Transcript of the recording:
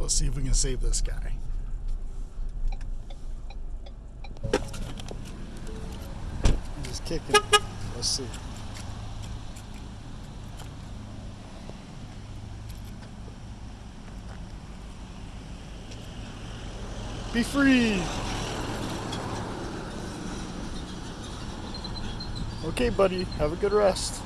Let's see if we can save this guy. He's kicking. Let's see. Be free! Okay, buddy. Have a good rest.